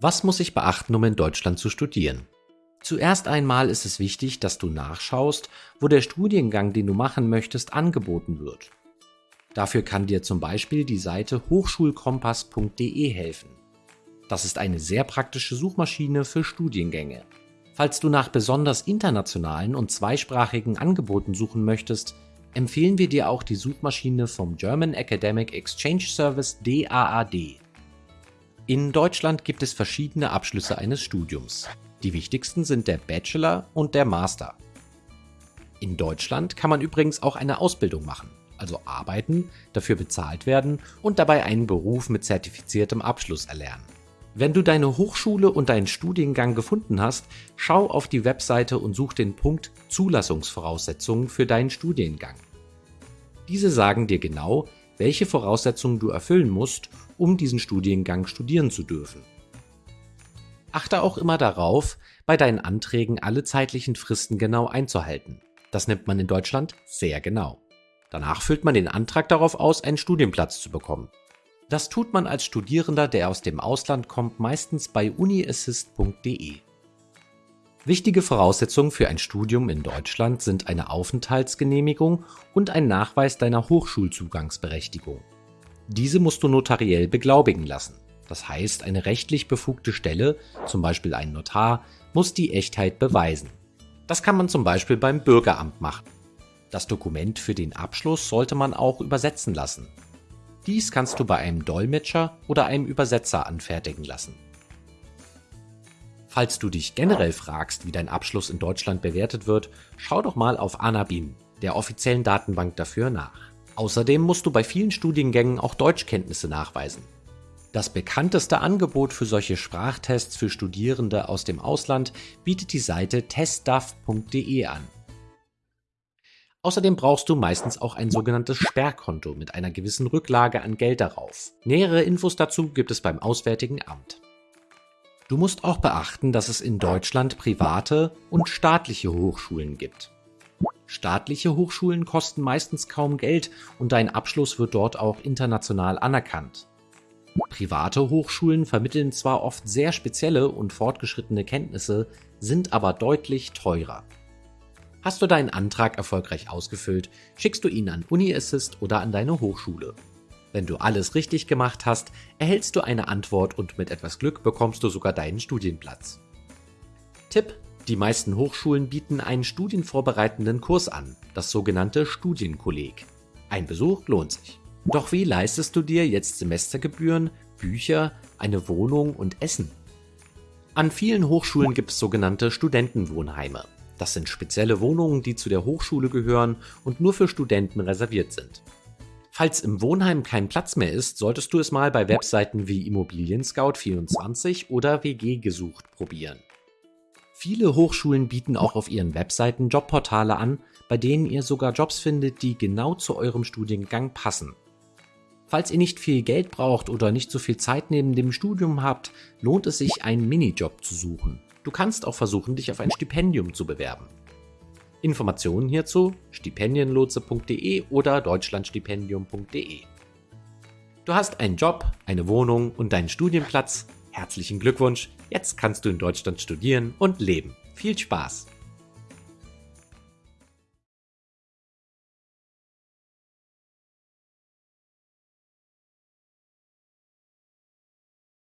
Was muss ich beachten, um in Deutschland zu studieren? Zuerst einmal ist es wichtig, dass du nachschaust, wo der Studiengang, den du machen möchtest, angeboten wird. Dafür kann dir zum Beispiel die Seite hochschulkompass.de helfen. Das ist eine sehr praktische Suchmaschine für Studiengänge. Falls du nach besonders internationalen und zweisprachigen Angeboten suchen möchtest, empfehlen wir dir auch die Suchmaschine vom German Academic Exchange Service DAAD. In Deutschland gibt es verschiedene Abschlüsse eines Studiums. Die wichtigsten sind der Bachelor und der Master. In Deutschland kann man übrigens auch eine Ausbildung machen, also arbeiten, dafür bezahlt werden und dabei einen Beruf mit zertifiziertem Abschluss erlernen. Wenn du deine Hochschule und deinen Studiengang gefunden hast, schau auf die Webseite und such den Punkt Zulassungsvoraussetzungen für deinen Studiengang. Diese sagen dir genau, welche Voraussetzungen du erfüllen musst, um diesen Studiengang studieren zu dürfen. Achte auch immer darauf, bei deinen Anträgen alle zeitlichen Fristen genau einzuhalten. Das nimmt man in Deutschland sehr genau. Danach füllt man den Antrag darauf aus, einen Studienplatz zu bekommen. Das tut man als Studierender, der aus dem Ausland kommt, meistens bei uniassist.de. Wichtige Voraussetzungen für ein Studium in Deutschland sind eine Aufenthaltsgenehmigung und ein Nachweis deiner Hochschulzugangsberechtigung. Diese musst du notariell beglaubigen lassen. Das heißt, eine rechtlich befugte Stelle, zum Beispiel ein Notar, muss die Echtheit beweisen. Das kann man zum Beispiel beim Bürgeramt machen. Das Dokument für den Abschluss sollte man auch übersetzen lassen. Dies kannst du bei einem Dolmetscher oder einem Übersetzer anfertigen lassen. Falls du dich generell fragst, wie dein Abschluss in Deutschland bewertet wird, schau doch mal auf Anabim, der offiziellen Datenbank dafür nach. Außerdem musst du bei vielen Studiengängen auch Deutschkenntnisse nachweisen. Das bekannteste Angebot für solche Sprachtests für Studierende aus dem Ausland bietet die Seite testduff.de an. Außerdem brauchst du meistens auch ein sogenanntes Sperrkonto mit einer gewissen Rücklage an Geld darauf. Nähere Infos dazu gibt es beim Auswärtigen Amt. Du musst auch beachten, dass es in Deutschland private und staatliche Hochschulen gibt. Staatliche Hochschulen kosten meistens kaum Geld und dein Abschluss wird dort auch international anerkannt. Private Hochschulen vermitteln zwar oft sehr spezielle und fortgeschrittene Kenntnisse, sind aber deutlich teurer. Hast du deinen Antrag erfolgreich ausgefüllt, schickst du ihn an UniAssist oder an deine Hochschule. Wenn du alles richtig gemacht hast, erhältst du eine Antwort und mit etwas Glück bekommst du sogar deinen Studienplatz. Tipp: Die meisten Hochschulen bieten einen studienvorbereitenden Kurs an, das sogenannte Studienkolleg. Ein Besuch lohnt sich. Doch wie leistest du dir jetzt Semestergebühren, Bücher, eine Wohnung und Essen? An vielen Hochschulen gibt es sogenannte Studentenwohnheime. Das sind spezielle Wohnungen, die zu der Hochschule gehören und nur für Studenten reserviert sind. Falls im Wohnheim kein Platz mehr ist, solltest du es mal bei Webseiten wie Immobilien Scout 24 oder WG gesucht probieren. Viele Hochschulen bieten auch auf ihren Webseiten Jobportale an, bei denen ihr sogar Jobs findet, die genau zu eurem Studiengang passen. Falls ihr nicht viel Geld braucht oder nicht so viel Zeit neben dem Studium habt, lohnt es sich, einen Minijob zu suchen. Du kannst auch versuchen, dich auf ein Stipendium zu bewerben. Informationen hierzu stipendienlotse.de oder deutschlandstipendium.de. Du hast einen Job, eine Wohnung und deinen Studienplatz. Herzlichen Glückwunsch, jetzt kannst du in Deutschland studieren und leben. Viel Spaß!